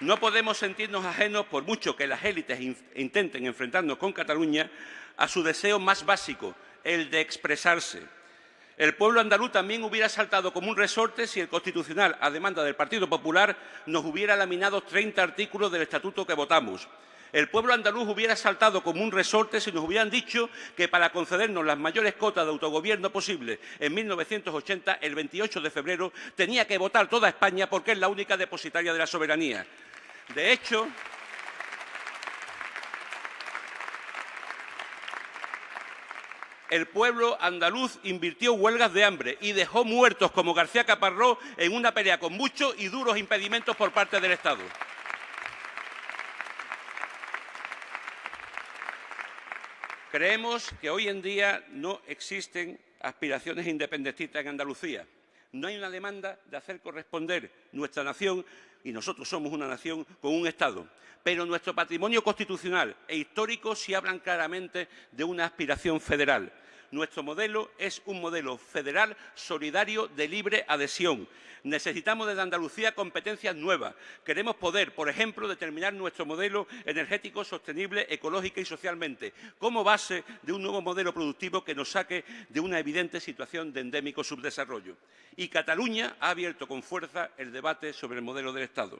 No podemos sentirnos ajenos, por mucho que las élites intenten enfrentarnos con Cataluña, a su deseo más básico, el de expresarse. El pueblo andaluz también hubiera saltado como un resorte si el Constitucional, a demanda del Partido Popular, nos hubiera laminado 30 artículos del Estatuto que votamos. El pueblo andaluz hubiera saltado como un resorte si nos hubieran dicho que para concedernos las mayores cotas de autogobierno posible en 1980, el 28 de febrero, tenía que votar toda España porque es la única depositaria de la soberanía. De hecho, el pueblo andaluz invirtió huelgas de hambre y dejó muertos como García Caparrós en una pelea con muchos y duros impedimentos por parte del Estado. Creemos que hoy en día no existen aspiraciones independentistas en Andalucía. No hay una demanda de hacer corresponder nuestra nación, y nosotros somos una nación, con un Estado. Pero nuestro patrimonio constitucional e histórico sí hablan claramente de una aspiración federal. Nuestro modelo es un modelo federal solidario de libre adhesión. Necesitamos desde Andalucía competencias nuevas. Queremos poder, por ejemplo, determinar nuestro modelo energético sostenible ecológica y socialmente como base de un nuevo modelo productivo que nos saque de una evidente situación de endémico subdesarrollo. Y Cataluña ha abierto con fuerza el debate sobre el modelo del Estado.